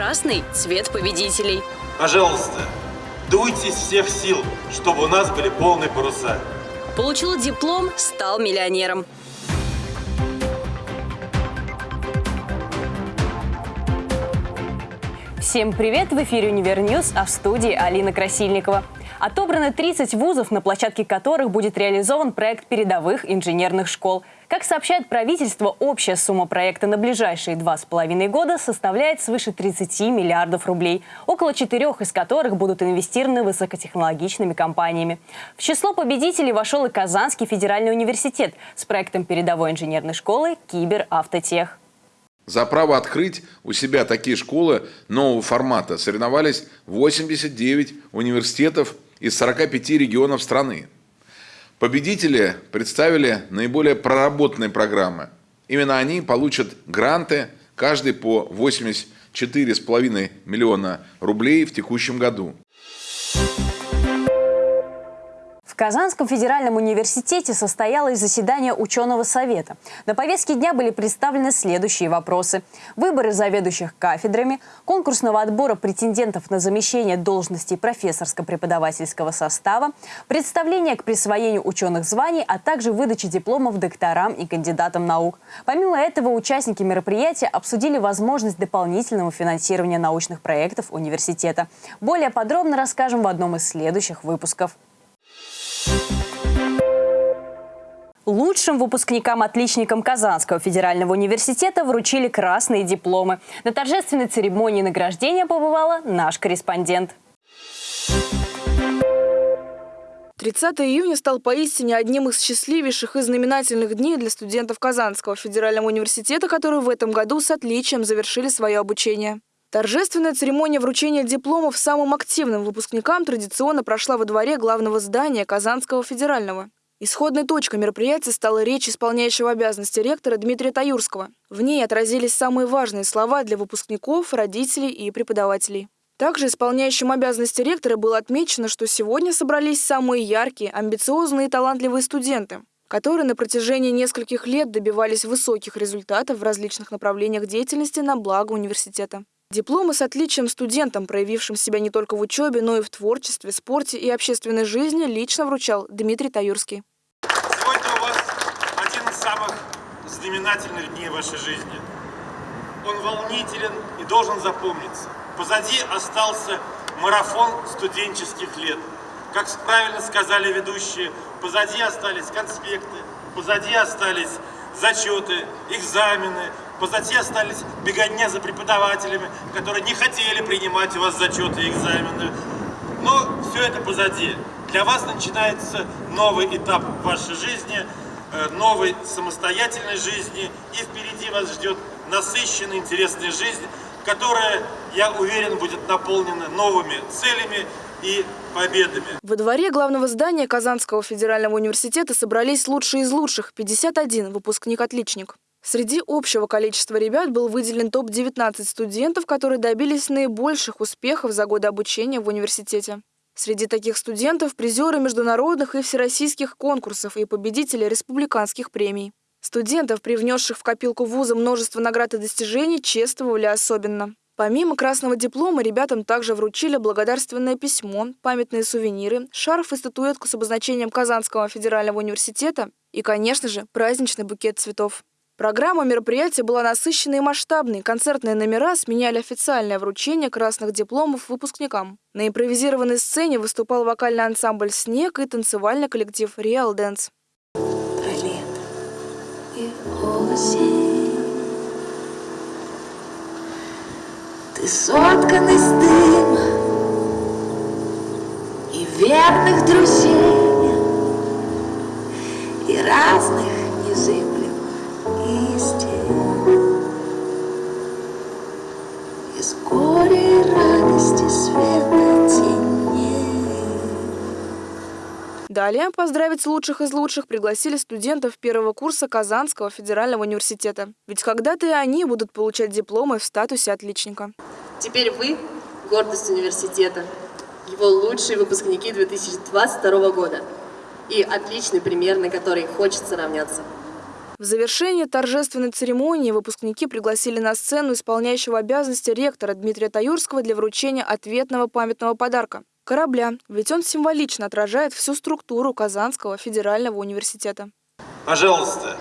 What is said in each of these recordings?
красный – цвет победителей. Пожалуйста, дуйте из всех сил, чтобы у нас были полные паруса. Получил диплом, стал миллионером. Всем привет! В эфире «Univer News», а в студии Алина Красильникова. Отобраны 30 вузов, на площадке которых будет реализован проект передовых инженерных школ. Как сообщает правительство, общая сумма проекта на ближайшие два с половиной года составляет свыше 30 миллиардов рублей, около четырех из которых будут инвестированы высокотехнологичными компаниями. В число победителей вошел и Казанский федеральный университет с проектом передовой инженерной школы «Киберавтотех». За право открыть у себя такие школы нового формата соревновались 89 университетов из 45 регионов страны. Победители представили наиболее проработанные программы. Именно они получат гранты, каждый по 84,5 миллиона рублей в текущем году. Казанском федеральном университете состоялось заседание ученого совета. На повестке дня были представлены следующие вопросы. Выборы заведующих кафедрами, конкурсного отбора претендентов на замещение должностей профессорско-преподавательского состава, представление к присвоению ученых званий, а также выдача дипломов докторам и кандидатам наук. Помимо этого, участники мероприятия обсудили возможность дополнительного финансирования научных проектов университета. Более подробно расскажем в одном из следующих выпусков. Лучшим выпускникам-отличникам Казанского федерального университета вручили красные дипломы. На торжественной церемонии награждения побывала наш корреспондент. 30 июня стал поистине одним из счастливейших и знаменательных дней для студентов Казанского федерального университета, которые в этом году с отличием завершили свое обучение. Торжественная церемония вручения дипломов самым активным выпускникам традиционно прошла во дворе главного здания Казанского федерального. Исходной точкой мероприятия стала речь исполняющего обязанности ректора Дмитрия Таюрского. В ней отразились самые важные слова для выпускников, родителей и преподавателей. Также исполняющим обязанности ректора было отмечено, что сегодня собрались самые яркие, амбициозные и талантливые студенты, которые на протяжении нескольких лет добивались высоких результатов в различных направлениях деятельности на благо университета. Дипломы с отличием студентам, проявившим себя не только в учебе, но и в творчестве, спорте и общественной жизни, лично вручал Дмитрий Таюрский. Сегодня у вас один из самых знаменательных дней вашей жизни. Он волнителен и должен запомниться. Позади остался марафон студенческих лет. Как правильно сказали ведущие, позади остались конспекты, позади остались зачеты, экзамены, позади остались беготня за преподавателями, которые не хотели принимать у вас зачеты и экзамены. Но все это позади. Для вас начинается новый этап вашей жизни, э, новой самостоятельной жизни, и впереди вас ждет насыщенная, интересная жизнь, которая, я уверен, будет наполнена новыми целями и победами. Во дворе главного здания Казанского федерального университета собрались лучшие из лучших – 51 выпускник-отличник. Среди общего количества ребят был выделен топ-19 студентов, которые добились наибольших успехов за годы обучения в университете. Среди таких студентов – призеры международных и всероссийских конкурсов и победители республиканских премий. Студентов, привнесших в копилку вуза множество наград и достижений, чествовали особенно. Помимо красного диплома, ребятам также вручили благодарственное письмо, памятные сувениры, шарф и статуэтку с обозначением Казанского федерального университета и, конечно же, праздничный букет цветов. Программа мероприятия была насыщенной и масштабной. Концертные номера сменяли официальное вручение красных дипломов выпускникам. На импровизированной сцене выступал вокальный ансамбль «Снег» и танцевальный коллектив «Реал Дэнс». осень. Ты соткан из дыма и верных друзей, и разных незыблемых истин. Из горя и радости света Далее поздравить лучших из лучших пригласили студентов первого курса Казанского федерального университета. Ведь когда-то и они будут получать дипломы в статусе отличника. Теперь вы – гордость университета, его лучшие выпускники 2022 года и отличный пример, на который хочется равняться. В завершении торжественной церемонии выпускники пригласили на сцену исполняющего обязанности ректора Дмитрия Таюрского для вручения ответного памятного подарка – корабля, ведь он символично отражает всю структуру Казанского федерального университета. Пожалуйста,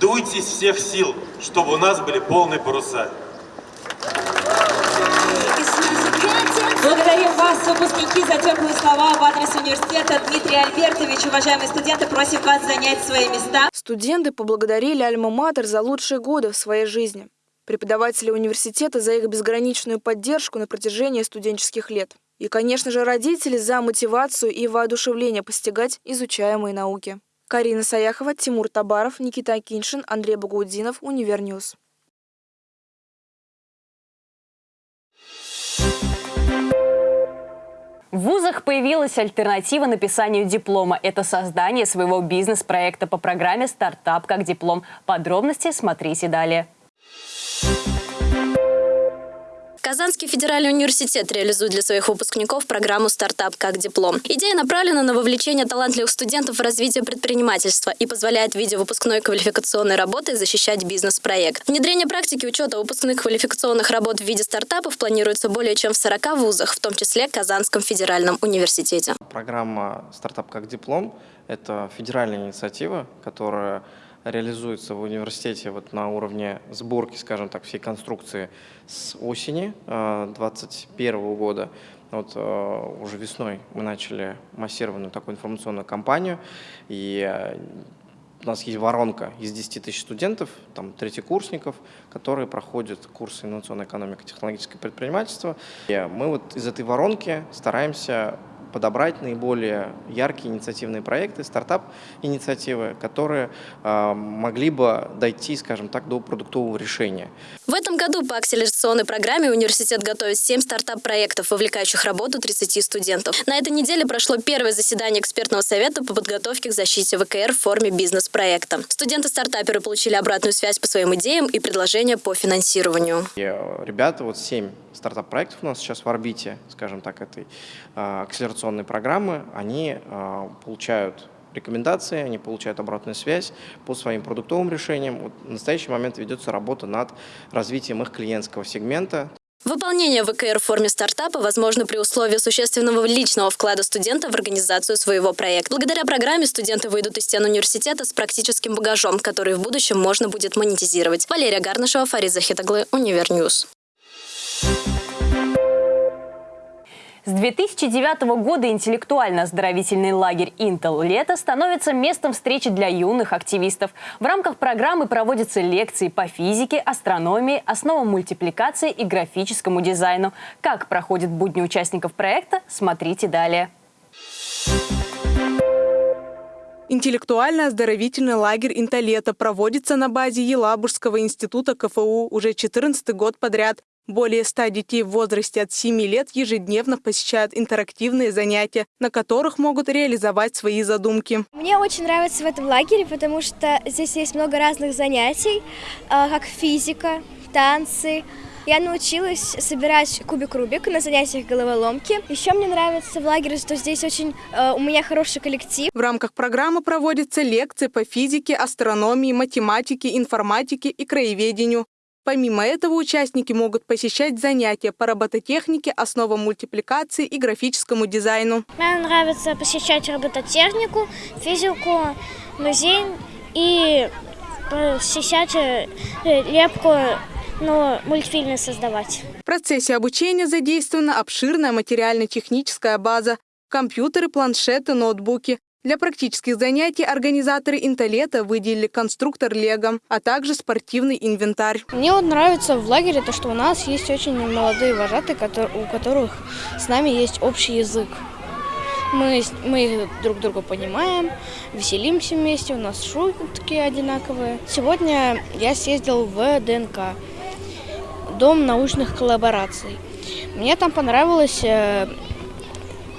дуйте из всех сил, чтобы у нас были полные паруса. Благодарим вас, выпускники, за теплые слова в адрес университета. Дмитрий Альбертович, уважаемые студенты, просим вас занять свои места. Студенты поблагодарили Альма-Матер за лучшие годы в своей жизни. Преподаватели университета за их безграничную поддержку на протяжении студенческих лет. И, конечно же, родители за мотивацию и воодушевление постигать изучаемые науки. Карина Саяхова, Тимур Табаров, Никита Акиншин, Андрей Багаудинов, Univer News. В вузах появилась альтернатива написанию диплома. Это создание своего бизнес-проекта по программе «Стартап как диплом». Подробности смотрите далее. Казанский федеральный университет реализует для своих выпускников программу «Стартап как диплом». Идея направлена на вовлечение талантливых студентов в развитие предпринимательства и позволяет в виде выпускной квалификационной работы защищать бизнес-проект. Внедрение практики учета выпускных квалификационных работ в виде стартапов планируется более чем в 40 вузах, в том числе Казанском федеральном университете. Программа «Стартап как диплом» — это федеральная инициатива, которая реализуется в университете вот на уровне сборки, скажем так, всей конструкции с осени 2021 э, года. Вот э, уже весной мы начали массированную такую информационную кампанию, и э, у нас есть воронка из 10 тысяч студентов, там, третьекурсников, которые проходят курсы инновационной экономики, технологическое предпринимательство. И мы вот из этой воронки стараемся подобрать наиболее яркие инициативные проекты, стартап-инициативы, которые э, могли бы дойти, скажем так, до продуктового решения. В этом году по акселерационной программе университет готовит 7 стартап-проектов, вовлекающих работу 30 студентов. На этой неделе прошло первое заседание экспертного совета по подготовке к защите ВКР в форме бизнес-проекта. Студенты-стартаперы получили обратную связь по своим идеям и предложения по финансированию. Э, ребята, вот 7 стартап-проектов у нас сейчас в орбите, скажем так, этой э, акселерационной программы, они э, получают рекомендации, они получают обратную связь по своим продуктовым решениям. Вот в настоящий момент ведется работа над развитием их клиентского сегмента. Выполнение ВКР в форме стартапа возможно при условии существенного личного вклада студента в организацию своего проекта. Благодаря программе студенты выйдут из стен университета с практическим багажом, который в будущем можно будет монетизировать. Валерия Гарнышева, Фарид Захитаглы, Univer News. С 2009 года интеллектуально-оздоровительный лагерь «Интел Лето» становится местом встречи для юных активистов. В рамках программы проводятся лекции по физике, астрономии, основам мультипликации и графическому дизайну. Как проходят будни участников проекта, смотрите далее. Интеллектуально-оздоровительный лагерь «Интолето» проводится на базе Елабужского института КФУ уже 14 год подряд. Более 100 детей в возрасте от 7 лет ежедневно посещают интерактивные занятия, на которых могут реализовать свои задумки. Мне очень нравится в этом лагере, потому что здесь есть много разных занятий, а, как физика, танцы, я научилась собирать кубик Рубик на занятиях головоломки. Еще мне нравится в лагере, что здесь очень э, у меня хороший коллектив. В рамках программы проводятся лекции по физике, астрономии, математике, информатике и краеведению. Помимо этого, участники могут посещать занятия по робототехнике, основам мультипликации и графическому дизайну. Мне нравится посещать робототехнику, физику, музей и посещать э, лепку но мультфильмы создавать. В процессе обучения задействована обширная материально-техническая база, компьютеры, планшеты, ноутбуки. Для практических занятий организаторы Интолета выделили конструктор Лего, а также спортивный инвентарь. Мне вот нравится в лагере то, что у нас есть очень молодые вожатые, у которых с нами есть общий язык. Мы, мы друг друга понимаем, веселимся вместе, у нас шутки одинаковые. Сегодня я съездил в ДНК, Дом научных коллабораций. Мне там понравилось э,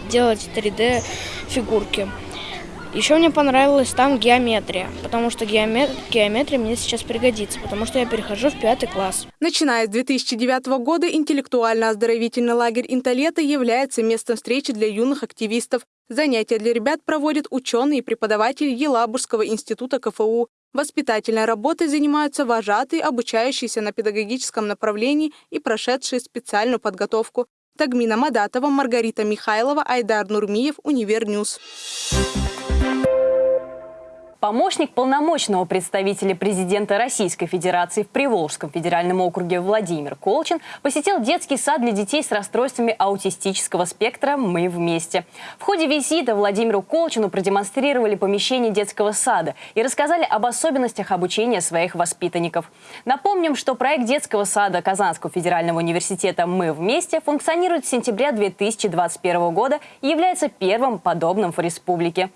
делать 3D-фигурки. Еще мне понравилась там геометрия, потому что геомет... геометрия мне сейчас пригодится, потому что я перехожу в пятый класс. Начиная с 2009 года интеллектуально-оздоровительный лагерь «Интолета» является местом встречи для юных активистов. Занятия для ребят проводят ученые и преподаватели Елабужского института КФУ. Воспитательной работой занимаются вожатые, обучающиеся на педагогическом направлении и прошедшие специальную подготовку. Тагмина Мадатова, Маргарита Михайлова, Айдар Нурмиев, Univer News. Помощник полномочного представителя президента Российской Федерации в Приволжском федеральном округе Владимир Колчин посетил детский сад для детей с расстройствами аутистического спектра «Мы вместе». В ходе визита Владимиру Колчину продемонстрировали помещение детского сада и рассказали об особенностях обучения своих воспитанников. Напомним, что проект детского сада Казанского федерального университета «Мы вместе» функционирует с сентября 2021 года и является первым подобным в республике.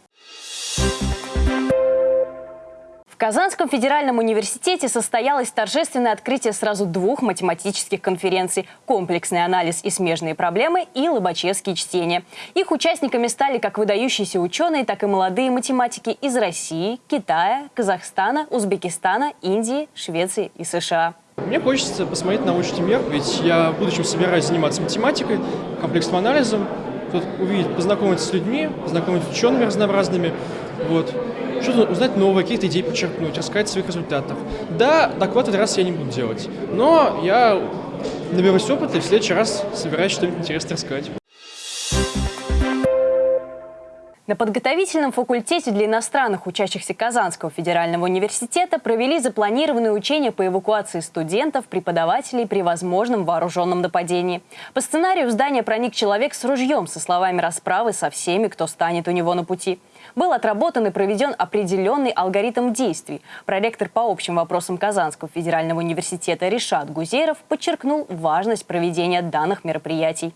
В Казанском федеральном университете состоялось торжественное открытие сразу двух математических конференций «Комплексный анализ и смежные проблемы» и «Лобачевские чтения». Их участниками стали как выдающиеся ученые, так и молодые математики из России, Китая, Казахстана, Узбекистана, Индии, Швеции и США. Мне хочется посмотреть научный мир, ведь я в будущем собираюсь заниматься математикой, комплексным анализом, тут увидеть, познакомиться с людьми, познакомиться с учеными разнообразными, вот что-то узнать новое, какие-то идеи подчеркнуть, рассказать о своих результатах. Да, доклад в этот раз я не буду делать, но я наберусь опыта и в следующий раз собираюсь что-нибудь интересное рассказать. На подготовительном факультете для иностранных учащихся Казанского федерального университета провели запланированные учения по эвакуации студентов, преподавателей при возможном вооруженном нападении. По сценарию в здание проник человек с ружьем со словами расправы со всеми, кто станет у него на пути. Был отработан и проведен определенный алгоритм действий. Проректор по общим вопросам Казанского федерального университета Решат Гузеров подчеркнул важность проведения данных мероприятий.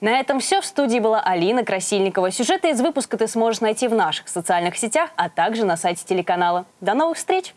На этом все. В студии была Алина Красильникова. Сюжеты из выпуска ты сможешь найти в наших социальных сетях, а также на сайте телеканала. До новых встреч!